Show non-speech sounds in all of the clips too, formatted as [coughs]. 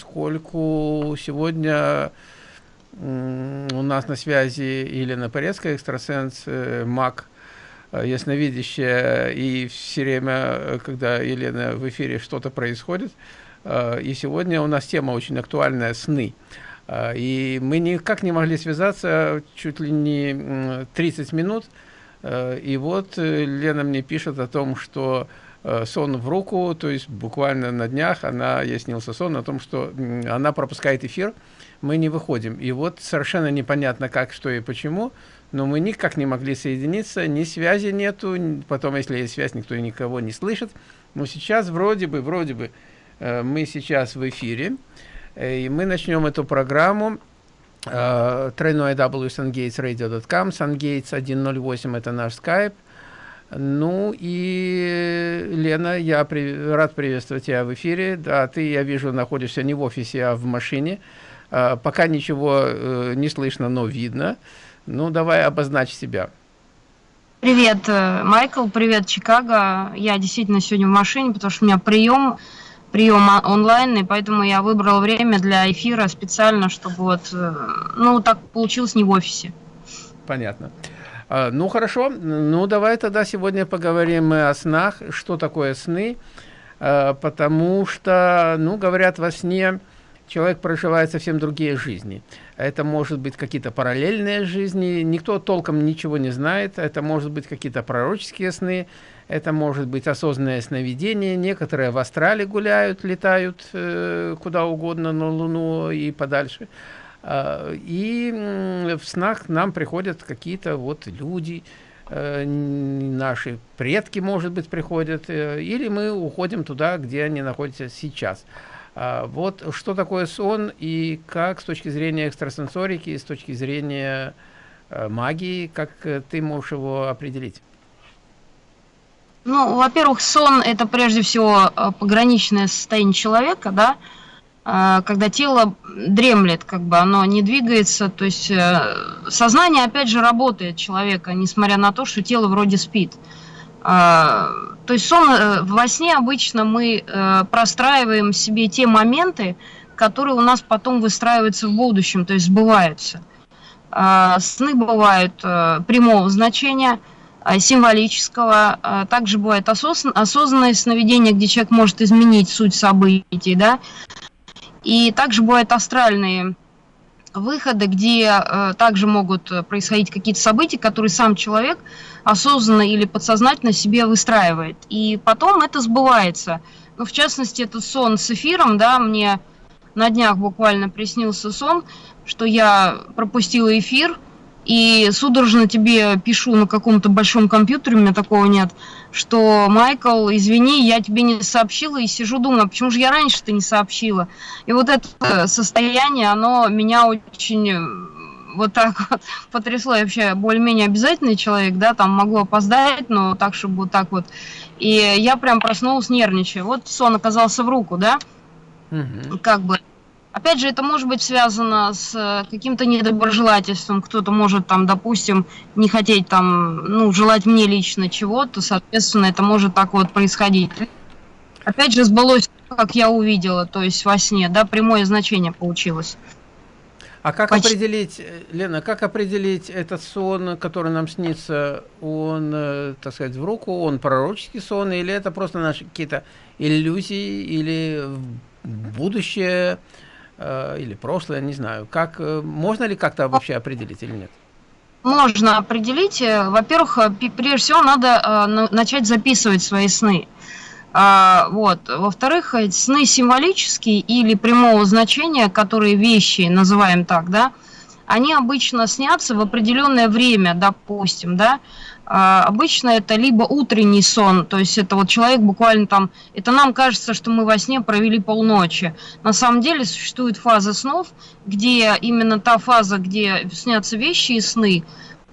поскольку сегодня у нас на связи Елена Порецкая, экстрасенс, э, маг, э, ясновидящая, и все время, когда Елена в эфире, что-то происходит. Э, и сегодня у нас тема очень актуальная – сны. И мы никак не могли связаться чуть ли не 30 минут. И вот Лена мне пишет о том, что сон в руку, то есть буквально на днях она, ей снился сон о том, что она пропускает эфир, мы не выходим. И вот совершенно непонятно как, что и почему, но мы никак не могли соединиться, ни связи нету, потом, если есть связь, никто и никого не слышит. Но сейчас вроде бы, вроде бы, э, мы сейчас в эфире, э, и мы начнем эту программу э, тройной www.sungatesradio.com, sungates 108 это наш скайп. Ну и, Лена, я при, рад приветствовать тебя в эфире. Да, ты, я вижу, находишься не в офисе, а в машине. А, пока ничего э, не слышно, но видно. Ну, давай обозначь себя. Привет, э, Майкл, привет, Чикаго. Я действительно сегодня в машине, потому что у меня прием, прием онлайн, и поэтому я выбрал время для эфира специально, чтобы вот, э, ну, так получилось не в офисе. Понятно. А, ну, хорошо. Ну, давай тогда сегодня поговорим мы о снах. Что такое сны? А, потому что, ну, говорят, во сне человек проживает совсем другие жизни. Это может быть какие-то параллельные жизни, никто толком ничего не знает, это может быть какие-то пророческие сны, это может быть осознанное сновидение, некоторые в астрале гуляют, летают э, куда угодно, на Луну и подальше. Э, и в снах нам приходят какие-то вот люди, э, наши предки, может быть, приходят, э, или мы уходим туда, где они находятся сейчас. А, вот что такое сон и как с точки зрения экстрасенсорики, с точки зрения магии, как ты можешь его определить? Ну, во-первых, сон это прежде всего пограничное состояние человека, да, когда тело дремлет, как бы оно не двигается, то есть сознание опять же работает человека, несмотря на то, что тело вроде спит. А, то есть сон, э, во сне обычно мы э, простраиваем себе те моменты, которые у нас потом выстраиваются в будущем, то есть сбываются. А, сны бывают э, прямого значения, символического, также бывает осознанное сновидение, где человек может изменить суть событий, да, и также бывают астральные выходы, где э, также могут происходить какие-то события, которые сам человек осознанно или подсознательно себе выстраивает. И потом это сбывается. Ну, в частности, этот сон с эфиром, да, мне на днях буквально приснился сон, что я пропустила эфир, и судорожно тебе пишу на каком-то большом компьютере, у меня такого нет, что, Майкл, извини, я тебе не сообщила, и сижу, думаю, почему же я раньше-то не сообщила? И вот это состояние, оно меня очень э, вот так вот [laughs] потрясло. Я вообще более-менее обязательный человек, да, там могу опоздать, но так, чтобы вот так вот. И я прям проснулась, нервничая. Вот сон оказался в руку, да, угу. как бы Опять же, это может быть связано с э, каким-то недоброжелательством. Кто-то может там, допустим, не хотеть там, ну, желать мне лично чего-то, соответственно, это может так вот происходить. Опять же, сбылось, как я увидела, то есть во сне, да, прямое значение получилось. А как Почти... определить, э, Лена, как определить этот сон, который нам снится, он, э, так сказать, в руку, он пророческий сон, или это просто наши какие-то иллюзии, или будущее, или прошлое, не знаю. Как, э, можно ли как-то вообще определить или нет? Можно определить. Э, во-первых, прежде всего надо начать записывать свои сны. А, вот. Во-вторых, сны символические или прямого значения, которые вещи, называем так, да, они обычно снятся в определенное время, допустим, да, обычно это либо утренний сон, то есть это вот человек буквально там, это нам кажется, что мы во сне провели полночи. На самом деле существует фаза снов, где именно та фаза, где снятся вещи и сны,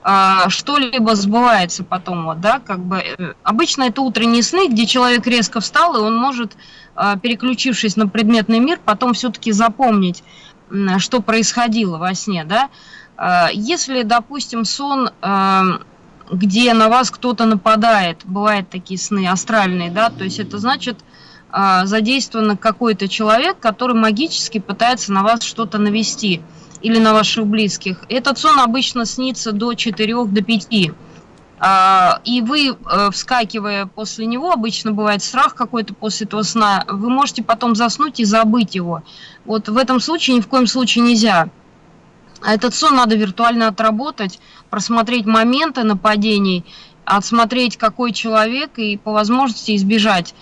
а, что-либо сбывается потом, вот, да, как бы, э, обычно это утренние сны, где человек резко встал, и он может, а, переключившись на предметный мир, потом все-таки запомнить, что происходило во сне, да. Если, допустим, сон где на вас кто-то нападает. Бывают такие сны астральные, да, то есть это значит, э, задействован какой-то человек, который магически пытается на вас что-то навести или на ваших близких. Этот сон обычно снится до 4 до 5. А, и вы, э, вскакивая после него, обычно бывает страх какой-то после этого сна, вы можете потом заснуть и забыть его. Вот в этом случае ни в коем случае нельзя. А этот сон надо виртуально отработать, просмотреть моменты нападений, отсмотреть, какой человек, и по возможности избежать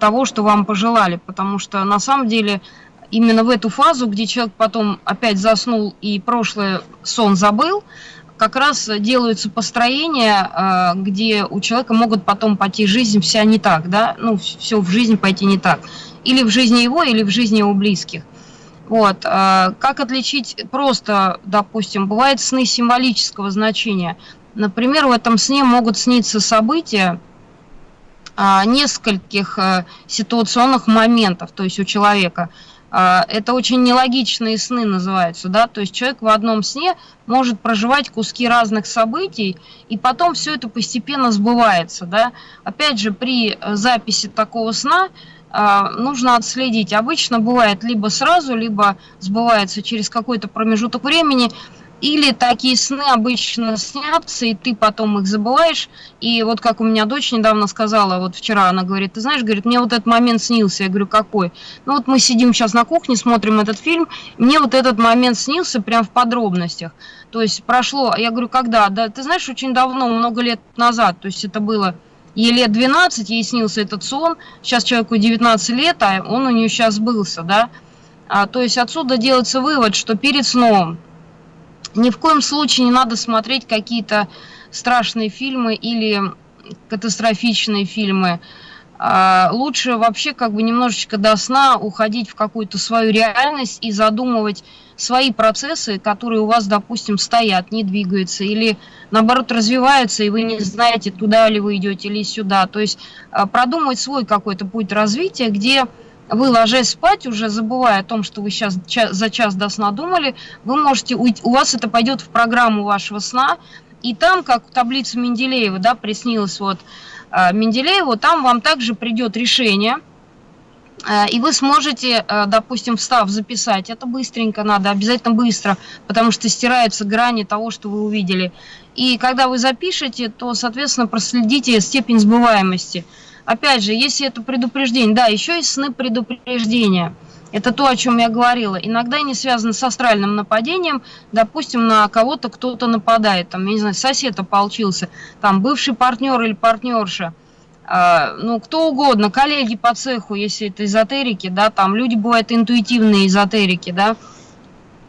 того, что вам пожелали. Потому что на самом деле именно в эту фазу, где человек потом опять заснул и прошлый сон забыл, как раз делаются построения, э, где у человека могут потом пойти жизнь вся не так, да, ну, все в жизни пойти не так. Или в жизни его, или в жизни его близких. Вот. Э, как отличить просто, допустим, бывают сны символического значения. Например, в этом сне могут сниться события э, нескольких ситуационных моментов, то есть у человека – а, это очень нелогичные сны называются, да, то есть человек в одном сне может проживать куски разных событий, и потом все это постепенно сбывается, да. Опять же, при записи такого сна а, нужно отследить. Обычно бывает либо сразу, либо сбывается через какой-то промежуток времени, или такие сны обычно снятся, и ты потом их забываешь. И вот как у меня дочь недавно сказала, вот вчера она говорит, ты знаешь, говорит, мне вот этот момент снился. Я говорю, какой? Ну вот мы сидим сейчас на кухне, смотрим этот фильм, мне вот этот момент снился прям в подробностях. То есть прошло, я говорю, когда? Да ты знаешь, очень давно, много лет назад, то есть это было ей лет 12, ей снился этот сон, сейчас человеку 19 лет, а он у нее сейчас сбылся, да. А, то есть отсюда делается вывод, что перед сном ни в коем случае не надо смотреть какие-то страшные фильмы или катастрофичные фильмы. А, лучше вообще как бы немножечко до сна уходить в какую-то свою реальность и задумывать свои процессы, которые у вас, допустим, стоят, не двигаются, или наоборот развиваются, и вы не знаете, туда ли вы идете или сюда. То есть а, продумать свой какой-то путь развития, где вы, ложась спать, уже забывая о том, что вы сейчас за час до сна думали, вы можете уйти, у вас это пойдет в программу вашего сна, и там, как таблица Менделеева, да, приснилось вот э, Менделееву, там вам также придет решение, и вы сможете, э, допустим, встав, записать. Это быстренько надо, обязательно быстро, потому что стираются грани того, что вы увидели. И когда вы запишете, то, соответственно, проследите степень сбываемости – Опять же, если это предупреждение, да, еще есть сны предупреждения. Это то, о чем я говорила. Иногда они связаны с астральным нападением. Допустим, на кого-то кто-то нападает. Там, я не знаю, сосед ополчился. Там бывший партнер или партнерша. Э, ну, кто угодно, коллеги по цеху, если это эзотерики, да, там люди бывают интуитивные эзотерики, да.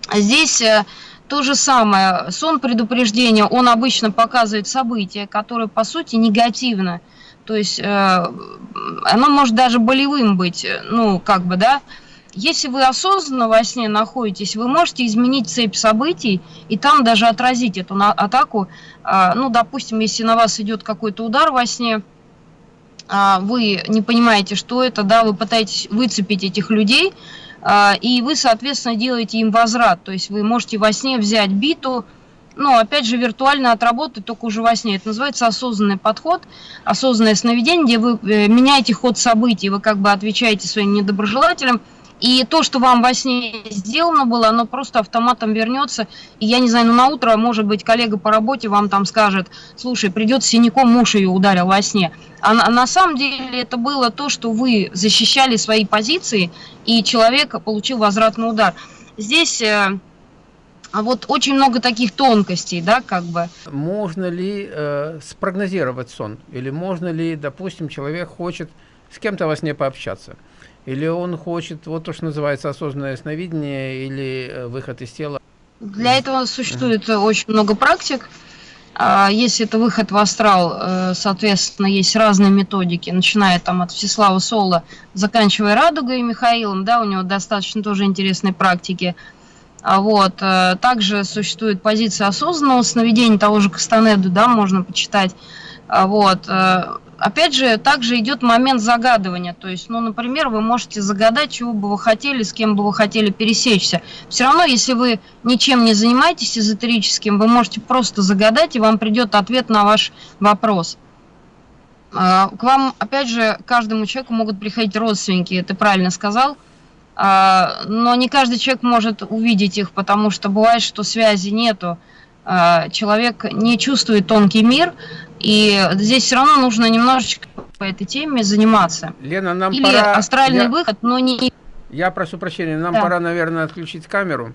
А здесь э, то же самое. Сон предупреждения, он обычно показывает события, которые, по сути, негативны. То есть э, оно может даже болевым быть, ну, как бы, да. Если вы осознанно во сне находитесь, вы можете изменить цепь событий и там даже отразить эту атаку. Э, ну, допустим, если на вас идет какой-то удар во сне, э, вы не понимаете, что это, да, вы пытаетесь выцепить этих людей, э, и вы, соответственно, делаете им возврат. То есть вы можете во сне взять биту, ну, опять же, виртуально отработать только уже во сне. Это называется осознанный подход, осознанное сновидение, где вы э, меняете ход событий, вы как бы отвечаете своим недоброжелателям, и то, что вам во сне сделано было, оно просто автоматом вернется. И я не знаю, ну на утро, может быть, коллега по работе вам там скажет, слушай, придет синяком, муж ее ударил во сне. А на, на самом деле это было то, что вы защищали свои позиции, и человек получил возвратный удар. Здесь а вот очень много таких тонкостей, да, как бы. Можно ли э, спрогнозировать сон? Или можно ли, допустим, человек хочет с кем-то во сне пообщаться? Или он хочет, вот то, что называется осознанное сновидение или э, выход из тела? Для этого существует uh -huh. очень много практик. А, если это выход в астрал, э, соответственно, есть разные методики, начиная там от Всеслава Соло, заканчивая Радугой и Михаилом, да, у него достаточно тоже интересные практики. А вот. Также существует позиция осознанного сновидения того же Кастанеду, да, можно почитать. А вот. Опять же, также идет момент загадывания. То есть, ну, например, вы можете загадать, чего бы вы хотели, с кем бы вы хотели пересечься. Все равно, если вы ничем не занимаетесь эзотерическим, вы можете просто загадать, и вам придет ответ на ваш вопрос. А, к вам, опять же, каждому человеку могут приходить родственники, ты правильно сказал, а, но не каждый человек может увидеть их, потому что бывает, что связи нету, а, человек не чувствует тонкий мир, и здесь все равно нужно немножечко по этой теме заниматься. Лена, нам Или пора... астральный Я- выход, но не... Я прошу прощения, нам Да. пора, наверное, отключить камеру,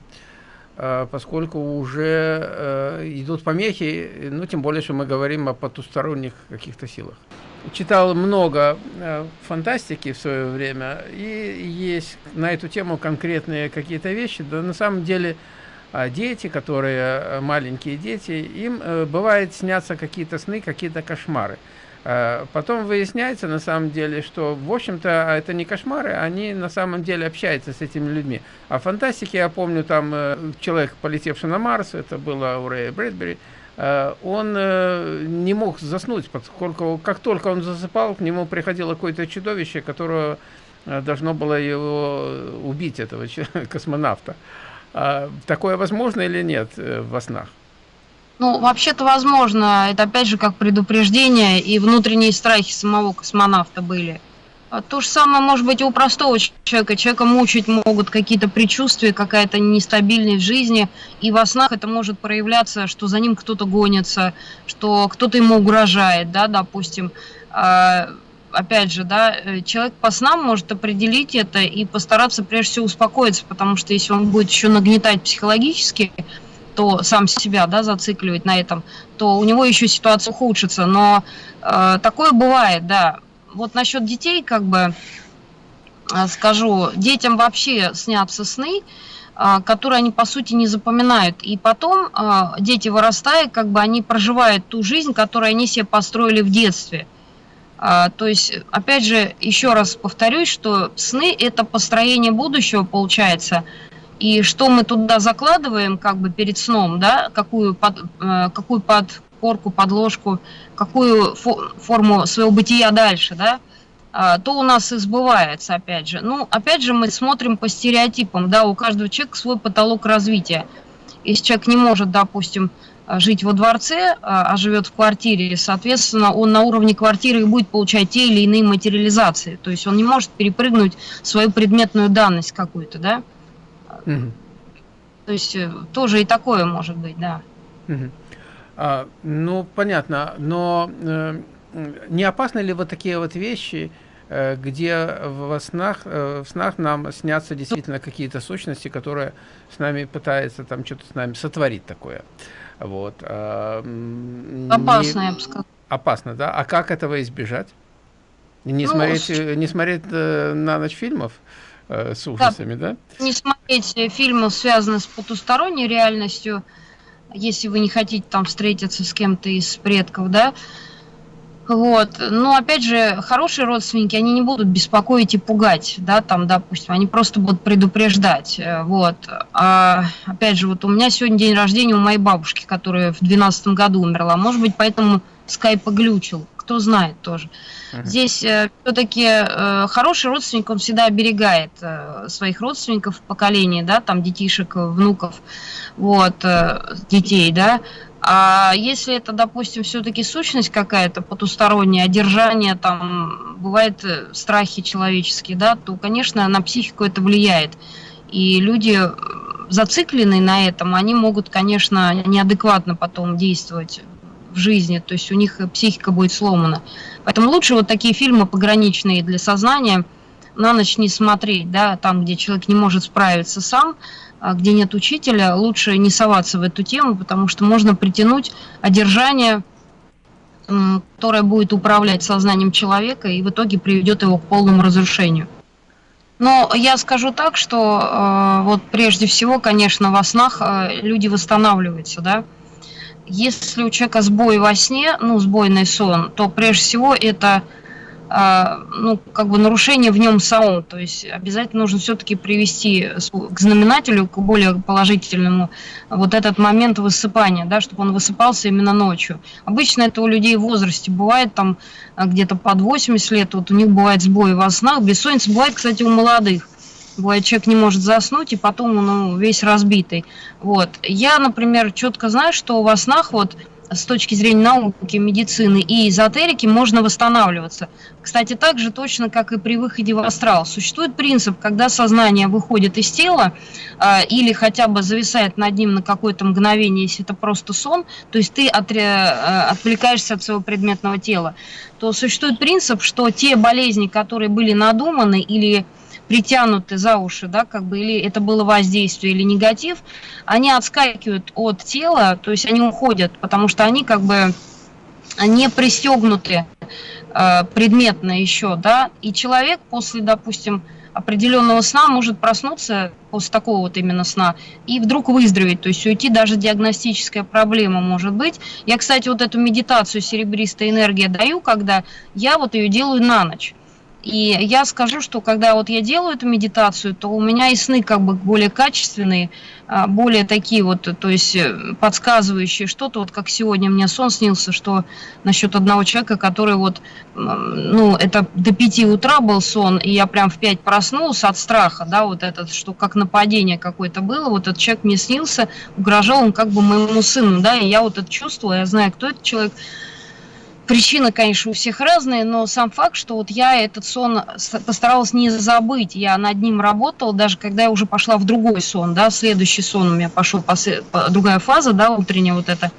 э, поскольку уже э, идут помехи, ну, тем более, что мы говорим о потусторонних каких-то силах. Читал много э, фантастики в свое время, и есть на эту тему конкретные какие-то вещи. Да, на самом деле, дети, которые э, маленькие дети, им э, бывает снятся какие-то сны, какие-то кошмары. Э, Потом выясняется на самом деле, что, в общем-то, это не кошмары, они на самом деле общаются с этими людьми. А в фантастике, я помню, там э, человек, полетевший на Марс, это было у Рэя Брэдбери, он не мог заснуть, поскольку как только он засыпал, к нему приходило какое-то чудовище, которое должно было его убить, этого [laughs] космонавта. А Такое возможно или нет э, во снах? Ну, вообще-то возможно, это опять же как предупреждение, и внутренние страхи самого космонавта были. А То же самое может быть и у простого человека. Человека мучить могут какие-то предчувствия, какая-то нестабильность в жизни, и во снах это может проявляться, что за ним кто-то гонится, что кто-то ему угрожает, да, допустим. Опять же, да, э, человек по снам может определить это и постараться прежде всего успокоиться, потому что если он будет еще нагнетать психологически, то сам себя, да, зацикливать на этом, то у него еще ситуация ухудшится. Но э, такое бывает, да. Вот насчет детей, как бы э, скажу, детям вообще снятся сны, э, которые они по сути не запоминают. И потом дети вырастая, как бы они проживают ту жизнь, которую они себе построили в детстве. А, То есть, опять же, еще раз повторюсь, что сны это построение будущего получается. И что мы туда закладываем, как бы перед сном, да, какую, под, э, какую подкорку, подложку, какую фо- форму своего бытия дальше, да, а, то у нас и сбывается, опять же. Ну, опять же, мы смотрим по стереотипам, да, у каждого человека свой потолок развития. Если человек не может, допустим, жить во дворце, а а живет в квартире, соответственно, он на уровне квартиры будет получать те или иные материализации. То есть он не может перепрыгнуть свою предметную данность какую-то, да. Мгм. То есть э, тоже и такое может быть, да. Мгм. А, ну, понятно, но э, не опасны ли вот такие вот вещи, э, где во снах, э, в снах нам снятся действительно какие-то сущности, которые с нами пытаются там что-то с нами сотворить такое? Вот. а, м, не- Опасно, я бы сказала. Опасно, да? А как этого избежать? Не Ну, смотреть, с- не смотреть э, на ночь фильмов э, с ужасами, да? Не смотреть э, фильмы, связанные с потусторонней реальностью, если вы не хотите там встретиться с кем-то из предков, да. Вот. Но опять же, хорошие родственники, они не будут беспокоить и пугать, да, там, допустим, они просто будут предупреждать. э, Вот. А, опять же, вот у меня сегодня день рождения у моей бабушки, которая в 2012 году умерла. Может быть, поэтому скайп оглючил. Кто знает тоже. Мгм. Здесь все-таки хороший родственник, он всегда оберегает э, своих родственников в поколении, да, там детишек, э, внуков, вот, э, детей, да. А если это, допустим, все-таки сущность какая-то потусторонняя, одержание, там, бывает э, страхи человеческие, да, то, конечно, на психику это влияет. И люди, э, зацикленные на этом, они могут, конечно, неадекватно потом действовать в жизни, то есть у них психика будет сломана. Поэтому лучше вот такие фильмы пограничные для сознания на ночь не смотреть, да, там, где человек не может справиться сам, где нет учителя, лучше не соваться в эту тему, потому что можно притянуть одержание, которое будет управлять сознанием человека и в итоге приведет его к полному разрушению. Но я скажу так, что э, вот прежде всего, конечно, во снах э, люди восстанавливаются, да. Если у человека сбой во сне, ну, сбойный сон, то прежде всего это а, ну, как бы нарушение в нем самом. То есть обязательно нужно все-таки привести к знаменателю, к более положительному, вот этот момент высыпания, да, чтобы он высыпался именно ночью. Обычно это у людей в возрасте бывает, там а, где-то под 80 лет, вот у них бывает сбой во снах, бессонница бывает, кстати, у молодых. Бывает, человек не может заснуть, и потом он ну, весь разбитый. Вот. Я, например, четко знаю, что во снах вот с точки зрения науки, медицины и эзотерики можно восстанавливаться. Кстати, так же точно, как и при выходе в астрал. Существует принцип, когда сознание выходит из тела э, или хотя бы зависает над ним на какое-то мгновение, если это просто сон, то есть ты от, э, отвлекаешься от своего предметного тела, то существует принцип, что те болезни, которые были надуманы или притянуты за уши, да, как бы, или это было воздействие, или негатив, они отскакивают от тела, то есть они уходят, потому что они как бы не пристегнуты э, предметно еще, да, и человек после, допустим, определенного сна может проснуться после такого вот именно сна и вдруг выздороветь, то есть уйти даже диагностическая проблема может быть. Я, кстати, вот эту медитацию серебристая энергия даю, когда я вот ее делаю на ночь. И я скажу, что когда вот я делаю эту медитацию, то у меня и сны как бы более качественные, а, более такие вот, то есть э, подсказывающие что-то, вот как сегодня мне сон снился, что насчет одного человека, который вот, ну, это до 5 утра был сон, и я прям в 5 проснулся от страха, да, вот этот, что как нападение какое-то было, вот этот человек мне снился, угрожал он как бы моему сыну, да, и я вот это чувствовала, я знаю, кто этот человек, Причины, конечно, у всех разные, но сам факт, что вот я этот сон постаралась не забыть, я над ним работала, даже когда я уже пошла в другой сон, да, следующий сон у меня пошел, другая фаза, да, утренняя вот эта,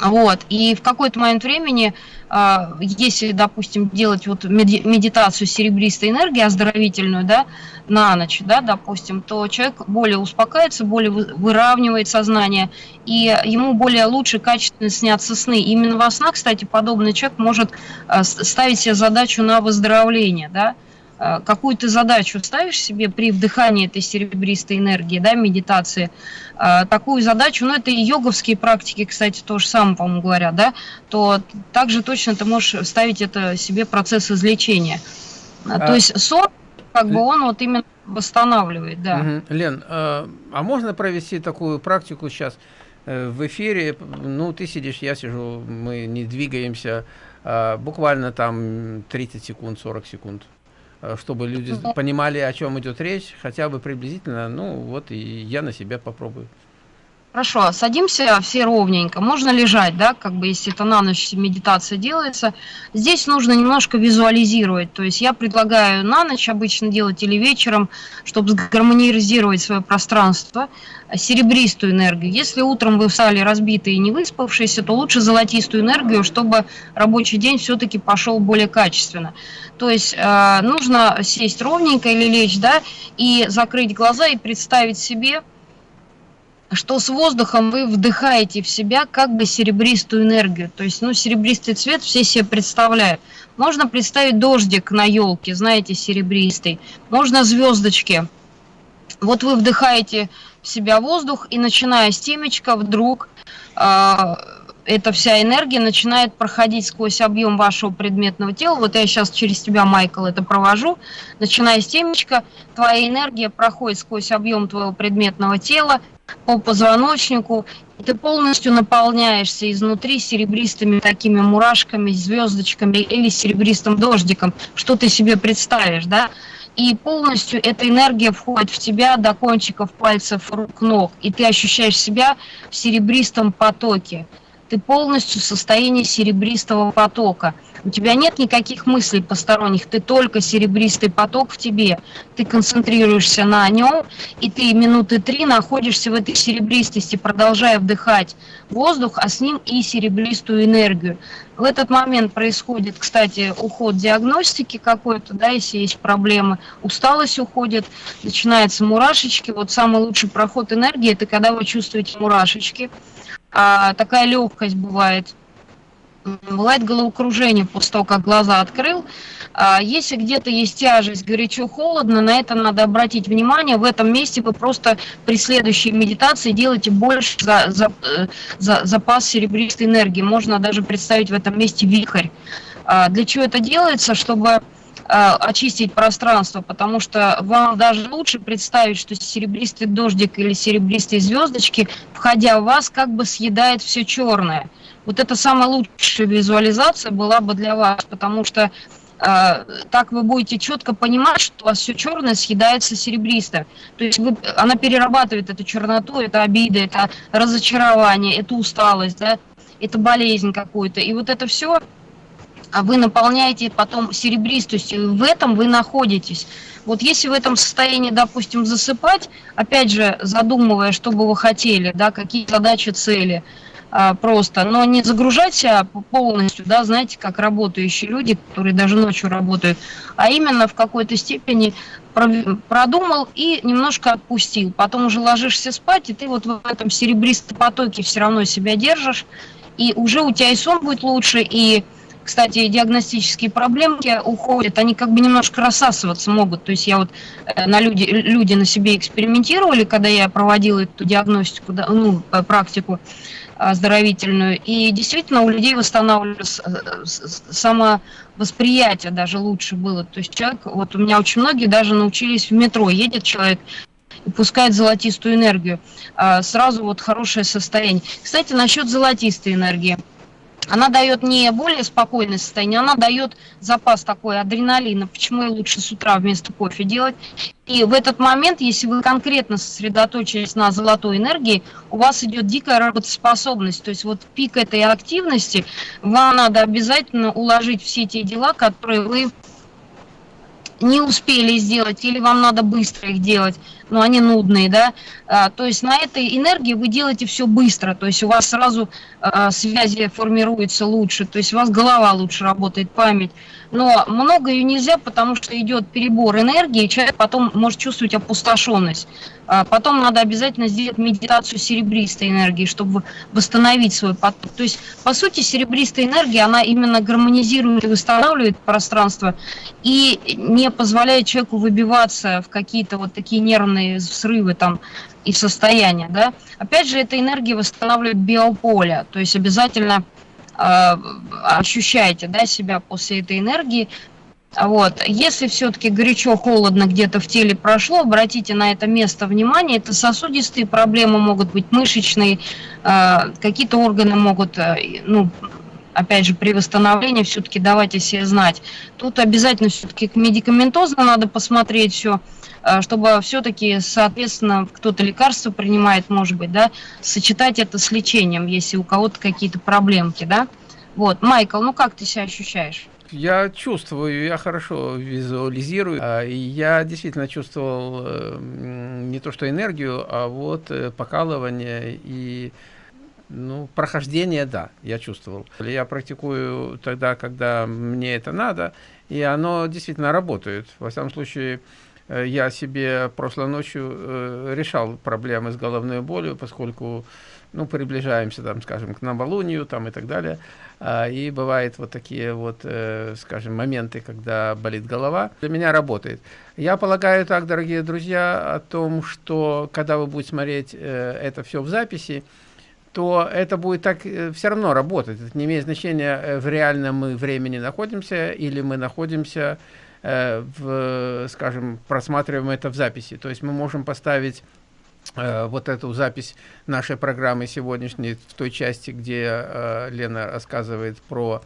вот, и в какой-то момент времени, а, если, допустим, делать вот медитацию серебристой энергии, оздоровительную, да, на ночь, да, допустим, то человек более успокаивается, более выравнивает сознание, и ему более лучше, качественно снятся сны. Именно во снах, кстати, подобный человек может а, ставить себе задачу на выздоровление, да, какую ты задачу ставишь себе при вдыхании этой серебристой энергии, да, медитации, э, такую задачу, ну, это и йоговские практики, кстати, то же самое, по-моему, говорят, да, то также точно ты можешь ставить это себе процесс излечения. А... То есть сон, как бы он вот именно восстанавливает, да. Угу. Лен, а, а можно провести такую практику сейчас э, в эфире? Ну, ты сидишь, я сижу, мы не двигаемся, а, буквально там 30 секунд, 40 секунд. Э, чтобы люди понимали, о чем идет речь, хотя бы приблизительно, ну вот и я на себя попробую. Хорошо, садимся все ровненько. Можно лежать, да, как бы если это на ночь медитация делается. Здесь нужно немножко визуализировать. То есть я предлагаю на ночь обычно делать или вечером, чтобы гармонизировать свое пространство, серебристую энергию. Если утром вы встали разбитые и не выспавшиеся, то лучше золотистую энергию, чтобы рабочий день все-таки пошел более качественно. То есть э, нужно сесть ровненько или лечь, да, и закрыть глаза и представить себе, что с воздухом вы вдыхаете в себя как бы серебристую энергию. То есть, ну, серебристый цвет все себе представляют. Можно представить дождик на елке, знаете, серебристый. Можно звездочки. Вот вы вдыхаете в себя воздух, и начиная с темечка вдруг э, эта вся энергия начинает проходить сквозь объем вашего предметного тела. Вот я сейчас через тебя, Майкл, это провожу. Начиная с темечка, твоя энергия проходит сквозь объем твоего предметного тела по позвоночнику, и ты полностью наполняешься изнутри серебристыми такими мурашками, звездочками или серебристым дождиком, что ты себе представишь, да? И полностью эта энергия входит в тебя до кончиков пальцев рук, ног, и ты ощущаешь себя в серебристом потоке ты полностью в состоянии серебристого потока. У тебя нет никаких мыслей посторонних, ты только серебристый поток в тебе. Ты концентрируешься на нем, и ты минуты три находишься в этой серебристости, продолжая вдыхать воздух, а с ним и серебристую энергию. В этот момент происходит, кстати, уход диагностики какой-то, да, если есть проблемы, усталость уходит, начинаются мурашечки. Вот самый лучший проход энергии – это когда вы чувствуете мурашечки – а, такая легкость бывает. Бывает головокружение после того, как глаза открыл. А, если где-то есть тяжесть, горячо-холодно, на это надо обратить внимание. В этом месте вы просто при следующей медитации делаете больше за, за, э, за запас серебристой энергии. Можно даже представить в этом месте вихрь. А, для чего это делается? Чтобы очистить пространство, потому что вам даже лучше представить, что серебристый дождик или серебристые звездочки, входя в вас, как бы съедает все черное. Вот это самая лучшая визуализация была бы для вас, потому что э, так вы будете четко понимать, что у вас все черное съедается серебристо. То есть вы, она перерабатывает эту черноту, это обида, это разочарование, это усталость, да, это болезнь какую-то. И вот это все вы наполняете потом серебристостью, в этом вы находитесь. Вот если в этом состоянии, допустим, засыпать, опять же, задумывая, что бы вы хотели, да, какие задачи, цели, а, просто, но не загружать себя полностью, да, знаете, как работающие люди, которые даже ночью работают, а именно в какой-то степени продумал и немножко отпустил. Потом уже ложишься спать, и ты вот в этом серебристом потоке все равно себя держишь, и уже у тебя и сон будет лучше, и кстати, диагностические проблемки уходят, они как бы немножко рассасываться могут. То есть я вот э, на люди, люди на себе экспериментировали, когда я проводила эту диагностику, ну, э, практику оздоровительную, и действительно у людей восстанавливалось э, самовосприятие даже лучше было. То есть человек, вот у меня очень многие даже научились в метро, едет человек, и пускает золотистую энергию, сразу вот хорошее состояние. Кстати, насчет золотистой энергии – она дает не более спокойное состояние, она дает запас такой адреналина. Почему и лучше с утра вместо кофе делать? И в этот момент, если вы конкретно сосредоточились на золотой энергии, у вас идет дикая работоспособность. То есть вот пик этой активности, вам надо обязательно уложить все те дела, которые вы не успели сделать, или вам надо быстро их делать, но они нудные, да, а, то есть на этой энергии вы делаете все быстро, то есть у вас сразу а, связи формируются лучше, то есть у вас голова лучше работает, память, но много ее нельзя, потому что идет перебор энергии, и человек потом может чувствовать опустошенность. А потом надо обязательно сделать медитацию серебристой энергии, чтобы восстановить свой поток. То есть, по сути, серебристая энергия, она именно гармонизирует и восстанавливает пространство и не позволяет человеку выбиваться в какие-то вот такие нервные взрывы там и состояния. Да? Опять же, эта энергия восстанавливает биополе, то есть обязательно э, ощущайте да, себя после этой энергии, вот. Если все-таки горячо-холодно где-то в теле прошло, обратите на это место внимание. Это сосудистые проблемы могут быть, мышечные, э, какие-то органы могут, э, ну, опять же, при восстановлении все-таки давайте себе знать. Тут обязательно все-таки медикаментозно надо посмотреть все, э, чтобы все-таки, соответственно, кто-то лекарство принимает, может быть, да, сочетать это с лечением, если у кого-то какие-то проблемки, да. Вот, Майкл, ну как ты себя ощущаешь? Я чувствую, я хорошо визуализирую. А, я действительно чувствовал э, не то что энергию, а вот э, покалывание и ну, прохождение, да, я чувствовал. Я практикую тогда, когда мне это надо, и оно действительно работает. Во всяком случае, э, я себе прошлой ночью решал проблемы с головной болью, поскольку ну, приближаемся, там, скажем, к новолунию там, и так далее. А, и бывают вот такие вот, э, скажем, моменты, когда болит голова. Для меня работает. Я полагаю так, дорогие друзья, о том, что когда вы будете смотреть э, это все в записи, то это будет так э, все равно работать. Это не имеет значения, в реальном мы времени находимся или мы находимся в, скажем, просматриваем это в записи. То есть мы можем поставить Э, вот эту запись нашей программы сегодняшней в той части, где э, Лена рассказывает про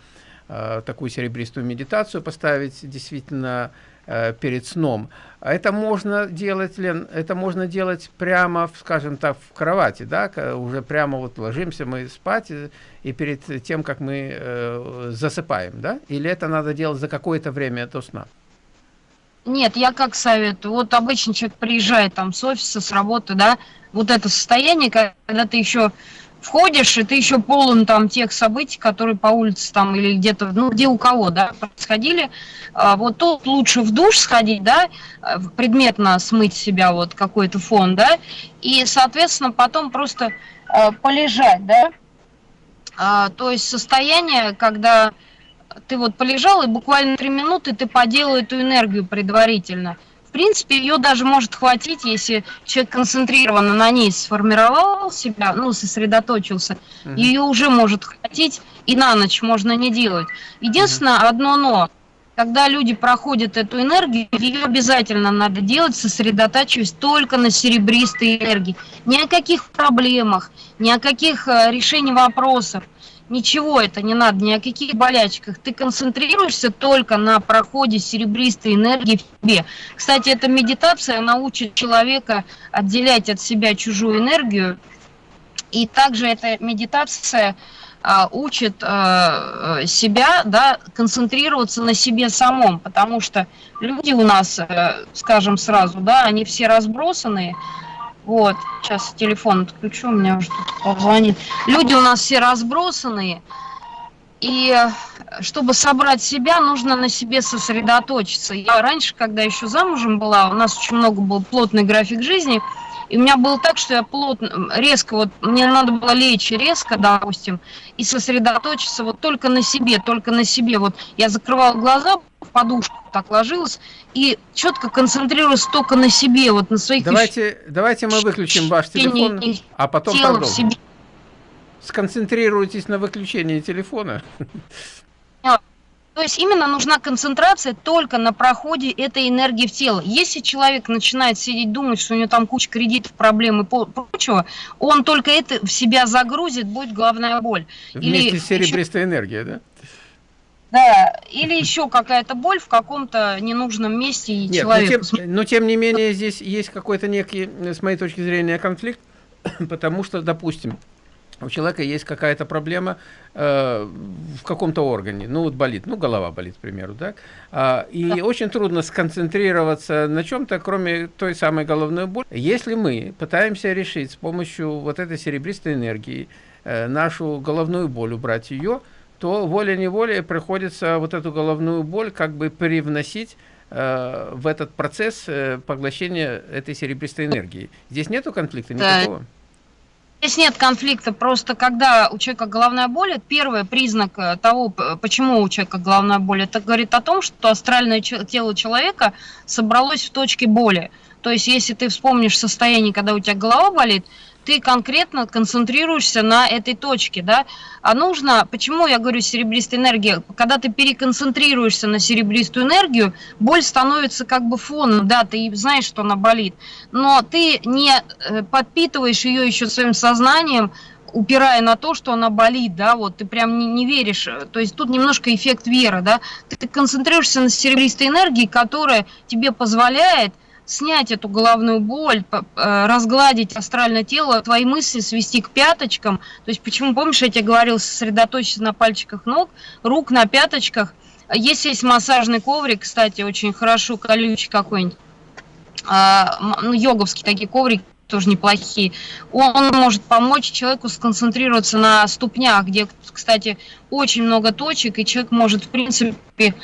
э, такую серебристую медитацию, поставить действительно перед сном. А это можно делать, Лен, это можно делать прямо, скажем так, в кровати, да, уже прямо вот ложимся мы спать и перед тем, как мы засыпаем, да? Или это надо делать за какое-то время до сна? Нет, я как советую. Вот обычно человек приезжает там с офиса, с работы, да, вот это состояние, когда ты еще входишь, и ты еще полон там тех событий, которые по улице там или где-то, ну, где у кого, да, происходили. А, вот тут лучше в душ сходить, да, предметно смыть себя вот какой-то фон, да, и, соответственно, потом просто а, полежать, да. А, то есть состояние, когда ты вот полежал, и буквально три минуты ты поделал эту энергию предварительно. В принципе, ее даже может хватить, если человек концентрированно на ней сформировал себя, ну, сосредоточился, угу. ее уже может хватить, и на ночь можно не делать. Единственное, угу. одно но, когда люди проходят эту энергию, ее обязательно надо делать, сосредотачиваясь только на серебристой энергии. Ни о каких проблемах, ни о каких э, решениях вопросов ничего это не надо, ни о каких болячках. Ты концентрируешься только на проходе серебристой энергии в тебе. Кстати, эта медитация научит человека отделять от себя чужую энергию. И также эта медитация а, учит а, себя да, концентрироваться на себе самом, потому что люди у нас, а, скажем сразу, да, они все разбросанные, вот, сейчас телефон отключу, у меня уже тут позвонит. Люди у нас все разбросанные, и э, чтобы собрать себя, нужно на себе сосредоточиться. Я раньше, когда еще замужем была, у нас очень много был плотный график жизни, и у меня было так, что я плотно, резко, вот мне надо было лечь резко, допустим, и сосредоточиться вот только на себе, только на себе. Вот я закрывала глаза, в подушку так ложилась, и четко концентрируюсь только на себе, вот на своих... Давайте, давайте мы выключим ваш телефон, а потом продолжим. Сконцентрируйтесь на выключении телефона. То есть именно нужна концентрация только на проходе этой энергии в тело. Если человек начинает сидеть, думать, что у него там куча кредитов, проблем и прочего, он только это в себя загрузит, будет головная боль. Вместе Или с серебристой еще... энергией, да? Да, или еще какая-то боль в каком-то ненужном месте и Нет, человек... Но тем, но тем не менее здесь есть какой-то некий, с моей точки зрения, конфликт, [coughs] потому что, допустим, у человека есть какая-то проблема э, в каком-то органе, ну вот болит, ну голова болит, к примеру, да, а, и да. очень трудно сконцентрироваться на чем-то, кроме той самой головной боли. Если мы пытаемся решить с помощью вот этой серебристой энергии э, нашу головную боль, убрать ее, то волей-неволей приходится вот эту головную боль как бы привносить э, в этот процесс э, поглощения этой серебристой энергии. Здесь нету конфликта никакого? Да. Здесь нет конфликта, просто когда у человека головная боль, это первый признак э, того, почему у человека головная боль, это говорит о том, что астральное тело человека собралось в точке боли. То есть, если ты вспомнишь состояние, когда у тебя голова болит, ты конкретно концентрируешься на этой точке, да, а нужно, почему я говорю серебристая энергия, когда ты переконцентрируешься на серебристую энергию, боль становится как бы фоном, да, ты знаешь, что она болит, но ты не э, подпитываешь ее еще своим сознанием, упирая на то, что она болит, да, вот ты прям не, не веришь, то есть тут немножко эффект веры, да, ты, ты концентрируешься на серебристой энергии, которая тебе позволяет снять эту головную боль, э, разгладить астральное тело, твои мысли свести к пяточкам. То есть почему, помнишь, я тебе говорил, сосредоточиться на пальчиках ног, рук на пяточках. Если есть массажный коврик, кстати, очень хорошо, колючий какой-нибудь, а, ну, йоговские такие коврики, тоже неплохие. Он может помочь человеку сконцентрироваться на ступнях, где, кстати, очень много точек, и человек может, в принципе,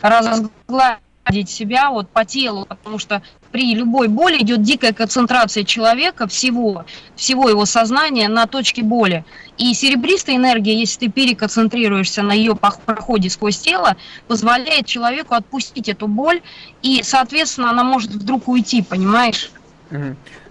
разгладить себя вот по телу, потому что при любой боли идет дикая концентрация человека, всего, всего его сознания на точке боли. И серебристая энергия, если ты переконцентрируешься на ее проходе сквозь тело, позволяет человеку отпустить эту боль, и, соответственно, она может вдруг уйти, понимаешь?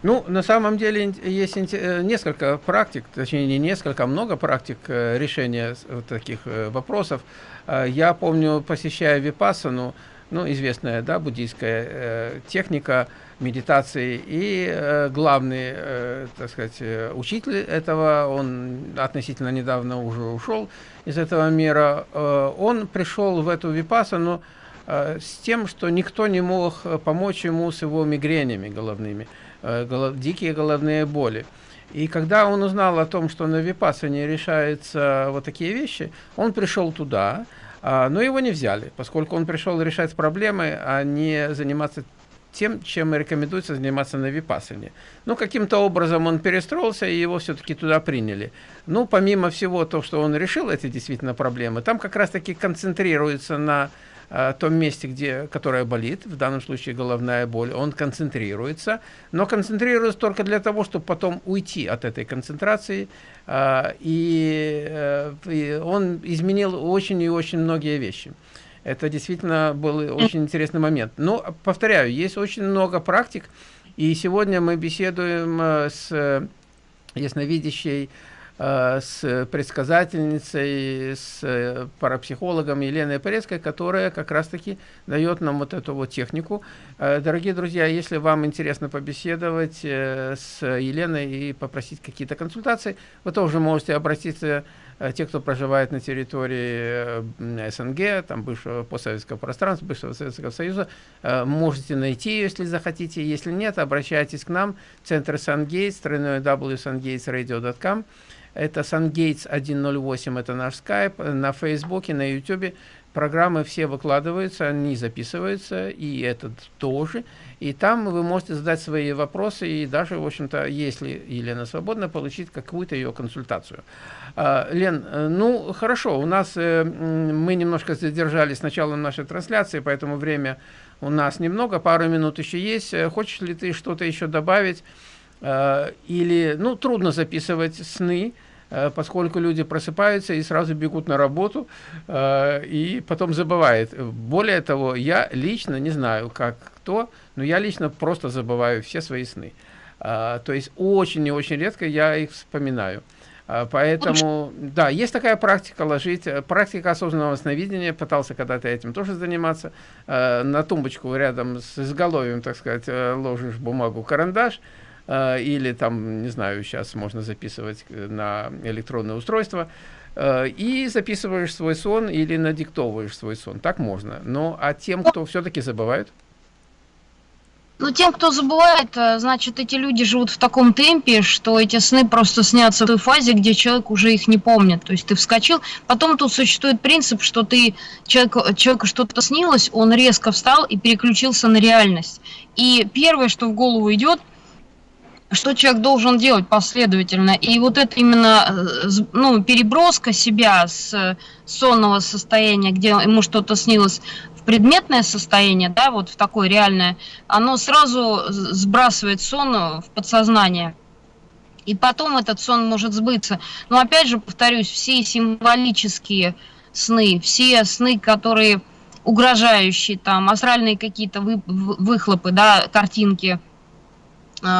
Ну, на самом деле есть э, несколько практик, точнее не несколько, а много практик э, решения таких э, вопросов. Я помню, посещая Випассану, ну, известная, да, буддийская э, техника медитации. И э, главный, э, так сказать, э, учитель этого, он относительно недавно уже ушел из этого мира, э, он пришел в эту випасану э, с тем, что никто не мог помочь ему с его мигренями головными, э, голов, дикие головные боли. И когда он узнал о том, что на випасане решаются вот такие вещи, он пришел туда, но его не взяли, поскольку он пришел решать проблемы, а не заниматься тем, чем рекомендуется заниматься на Випассане. Ну, каким-то образом он перестроился, и его все-таки туда приняли. Ну, помимо всего то, что он решил эти действительно проблемы, там как раз-таки концентрируется на Э, том месте, где, которое болит, в данном случае головная боль, он концентрируется, но концентрируется только для того, чтобы потом уйти от этой концентрации, э, и, э, и он изменил очень и очень многие вещи. Это действительно был очень интересный момент. Но, повторяю, есть очень много практик, и сегодня мы беседуем с ясновидящей Э, с предсказательницей, с э, парапсихологом Еленой Порецкой, которая как раз-таки дает нам вот эту вот технику. Э, дорогие друзья, если вам интересно побеседовать с Еленой и попросить какие-то консультации, вы тоже можете обратиться, те, кто проживает на территории СНГ, там бывшего постсоветского пространства, бывшего Советского Союза, можете найти ее, если захотите. Если нет, обращайтесь к нам, Центр тройной www.sungatesradio.com. Это SunGates 108, это наш скайп. На Фейсбуке, на Ютубе программы все выкладываются, они записываются, и этот тоже. И там вы можете задать свои вопросы, и даже, в общем-то, если Елена свободна, получить какую-то ее консультацию. А, Лен, э, ну, хорошо, у нас, э, мы немножко задержались с началом нашей трансляции, поэтому время у нас немного, пару минут еще есть. Э, хочешь ли ты что-то еще добавить? Или, ну, трудно записывать сны, Э, поскольку люди просыпаются и сразу бегут на работу, э, и потом забывают. Более того, я лично, не знаю, как кто, но я лично просто забываю все свои сны. Э, то есть очень и очень редко я их вспоминаю. Поэтому, да, есть такая практика ложить, практика осознанного сновидения, пытался когда-то этим тоже заниматься, на тумбочку рядом с изголовьем, так сказать, ложишь бумагу, карандаш, Э, или там, не знаю, сейчас можно записывать э, на электронное устройство, э, и записываешь свой сон или надиктовываешь свой сон. Так можно. Но а тем, кто все-таки забывает? Ну, тем, кто забывает, значит, эти люди живут в таком темпе, что эти сны просто снятся в той фазе, где человек уже их не помнит. То есть ты вскочил. Потом тут существует принцип, что ты человек, человеку что-то снилось, он резко встал и переключился на реальность. И первое, что в голову идет – что человек должен делать последовательно. И вот это именно э, ну, переброска себя с сонного состояния, где ему что-то снилось, в предметное состояние, да, вот в такое реальное, оно сразу сбрасывает сон в подсознание. И потом этот сон может сбыться. Но опять же, повторюсь, все символические сны, все сны, которые угрожающие, там, астральные какие-то вы, выхлопы, да, картинки –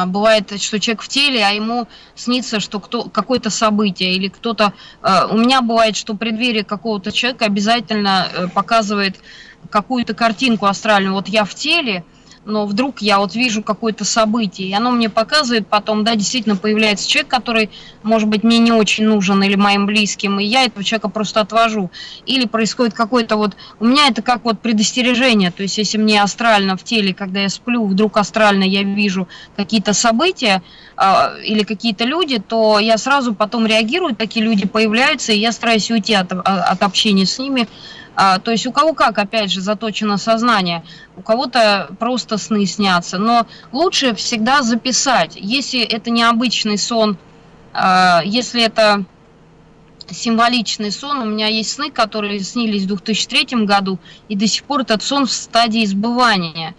бывает, что человек в теле, а ему снится, что кто, какое-то событие или кто-то... А, у меня бывает, что преддверие какого-то человека обязательно э, показывает какую-то картинку астральную. Вот я в теле, но вдруг я вот вижу какое-то событие, и оно мне показывает потом, да, действительно появляется человек, который, может быть, мне не очень нужен или моим близким, и я этого человека просто отвожу. Или происходит какой-то вот... У меня это как вот предостережение, то есть если мне астрально в теле, когда я сплю, вдруг астрально я вижу какие-то события э, или какие-то люди, то я сразу потом реагирую, такие люди появляются, и я стараюсь уйти от, от общения с ними, а, то есть у кого как, опять же, заточено сознание, у кого-то просто сны снятся, но лучше всегда записать, если это необычный сон, а, если это символичный сон, у меня есть сны, которые снились в 2003 году, и до сих пор этот сон в стадии Э,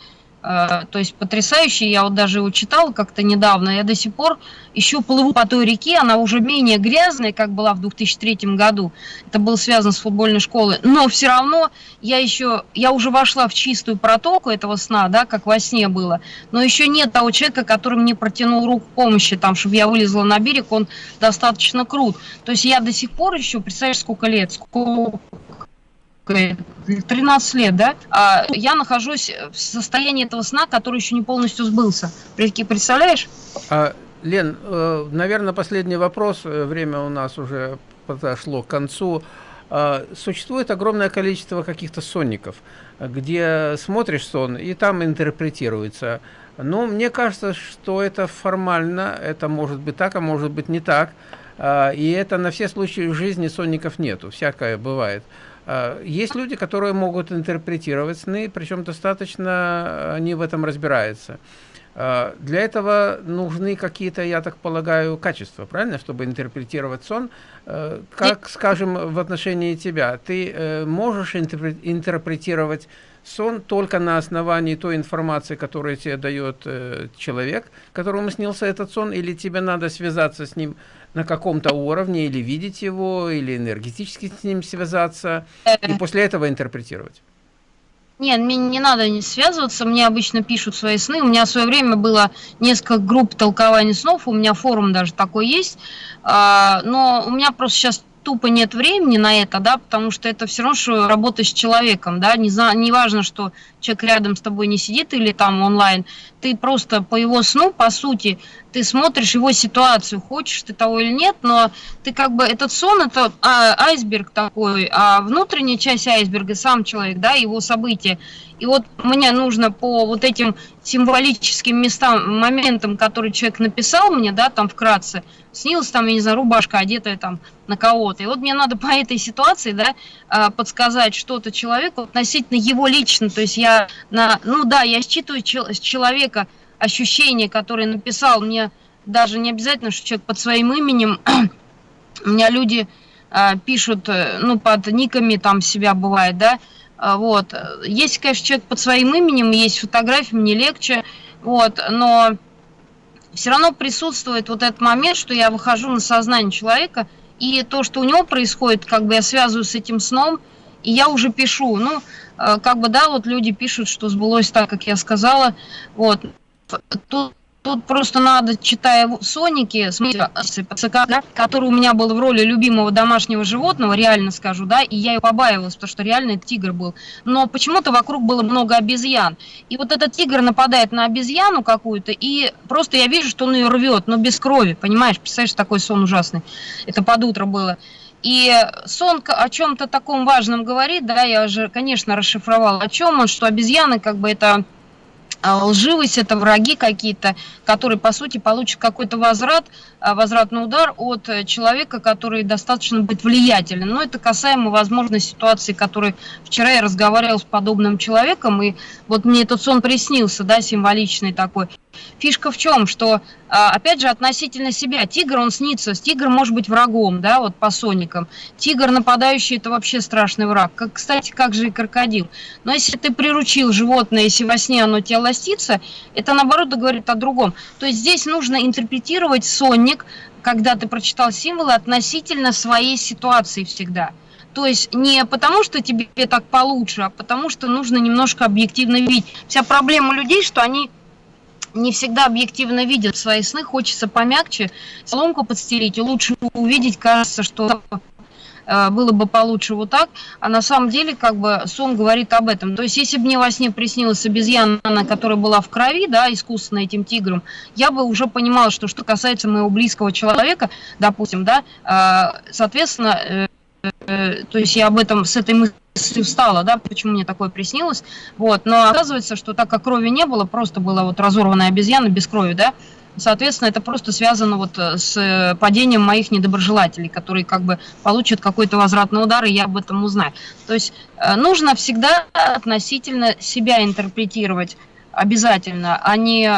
то есть потрясающий, я вот даже его читала как-то недавно, я до сих пор еще плыву по той реке, она уже менее грязная, как была в 2003 году, это было связано с футбольной школой, но все равно я еще, я уже вошла в чистую протоку этого сна, да, как во сне было, но еще нет того человека, который мне протянул руку помощи, там, чтобы я вылезла на берег, он достаточно крут, то есть я до сих пор еще, представляешь, сколько лет, сколько 13 лет, да, а я нахожусь в состоянии этого сна, который еще не полностью сбылся. Представляешь? А, Лен, э, наверное, последний вопрос. Э, время у нас уже подошло к концу. А, существует огромное количество каких-то сонников, где смотришь сон, и там интерпретируется. Но мне кажется, что это формально, это может быть так, а может быть не так. А, и это на все случаи в жизни сонников нету, всякое бывает. Э, есть люди, которые могут интерпретировать сны, причем достаточно они в этом разбираются. Э, для этого нужны какие-то, я так полагаю, качества, правильно, чтобы интерпретировать сон. Э, как, скажем, в отношении тебя, ты можешь интерпретировать сон только на основании той информации, которую тебе дает человек, которому снился этот сон, или тебе надо связаться с ним на каком-то уровне, или видеть его, или энергетически с ним связаться, и после этого интерпретировать? Нет, мне не надо не связываться, мне обычно пишут свои сны. У меня в свое время было несколько групп толкования снов, у меня форум даже такой есть. А, но у меня просто сейчас тупо нет времени на это, да, потому что это все равно, что работа с человеком, да, не, за, не важно, что человек рядом с тобой не сидит или там онлайн, ты просто по его сну, по сути, ты смотришь его ситуацию, хочешь ты того или нет, но ты как бы, этот сон, это а, айсберг такой, а внутренняя часть айсберга, сам человек, да, его события, и вот мне нужно по вот этим символическим местам, моментам, которые человек написал мне, да, там вкратце, снилась там, я не знаю, рубашка одетая там на кого-то. И вот мне надо по этой ситуации, да, а, подсказать что-то человеку относительно его лично. То есть я, на, ну да, я считываю с человека ощущение, которое написал, мне даже не обязательно, что человек под своим именем, [clears throat] у меня люди а, пишут, э, ну, под никами там себя бывает, да, а, вот. Есть, конечно, человек под своим именем, есть фотографии, мне легче, вот, но все равно присутствует вот этот момент, что я выхожу на сознание человека, и то, что у него происходит, как бы я связываю с этим сном, и я уже пишу, ну, э, как бы, да, вот люди пишут, что сбылось так, как я сказала, вот, тут Тут просто надо, читая Соники, смотрите, да, который у меня был в роли любимого домашнего животного, реально скажу, да, и я ее побаивалась, потому что реально это тигр был. Но почему-то вокруг было много обезьян. И вот этот тигр нападает на обезьяну какую-то, и просто я вижу, что он ее рвет, но без крови, понимаешь? Представляешь, такой сон ужасный. Это под утро было. И сон о чем-то таком важном говорит, да, я уже, конечно, расшифровала, о чем он, что обезьяны как бы это а, лживость, это враги какие-то, которые, по сути, получат какой-то возврат, а, возвратный удар от э, человека, который достаточно быть влиятелен. Но это касаемо, возможно, ситуации, которой вчера я разговаривал с подобным человеком, и вот мне этот сон приснился, да, символичный такой. Фишка в чем, что, а, опять же, относительно себя, тигр, он снится, тигр может быть врагом, да, вот по соникам. Тигр нападающий, это вообще страшный враг. Как, кстати, как же и крокодил. Но если ты приручил животное, если во сне оно тебя ластится, это, наоборот, говорит о другом. То есть здесь нужно интерпретировать сонник, когда ты прочитал символы, относительно своей ситуации всегда. То есть не потому, что тебе так получше, а потому что нужно немножко объективно видеть. Вся проблема людей, что они не всегда объективно видят свои сны, хочется помягче, соломку подстелить, и лучше увидеть, кажется, что э, было бы получше вот так, а на самом деле как бы сон говорит об этом. То есть если бы мне во сне приснилась обезьяна, которая была в крови, да, искусственно этим тигром, я бы уже понимала, что что касается моего близкого человека, допустим, да, э, соответственно, э, то есть я об этом с этой мыслью встала, да, почему мне такое приснилось, вот, но оказывается, что так как крови не было, просто была вот разорванная обезьяна без крови, да, соответственно, это просто связано вот э, с э, падением моих недоброжелателей, которые как бы получат какой-то возвратный удар, и я об этом узнаю. То есть э, нужно всегда относительно себя интерпретировать обязательно, а не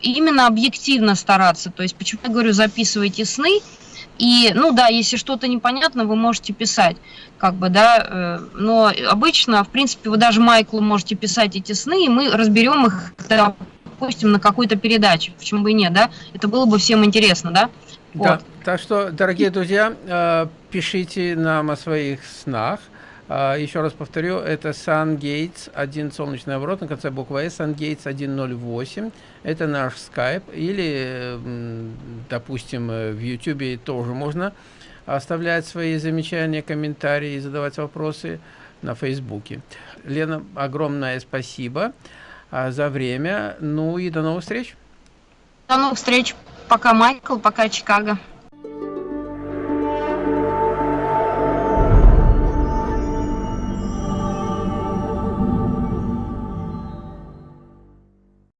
именно объективно стараться. То есть почему я говорю, записывайте сны, и, ну да, если что-то непонятно, вы можете писать, как бы, да, э, но обычно, в принципе, вы даже Майклу можете писать эти сны, и мы разберем их, допустим, на какой-то передаче, почему бы и нет, да, это было бы всем интересно, да. Да, вот. так что, дорогие друзья, э, пишите нам о своих снах, еще раз повторю, это SunGates, один солнечный оборот на конце буквы S, SunGates 108. Это наш Skype. Или, допустим, в YouTube тоже можно оставлять свои замечания, комментарии, задавать вопросы на Фейсбуке. Лена, огромное спасибо а, за время. Ну и до новых встреч. До новых встреч. Пока, Майкл, пока, Чикаго.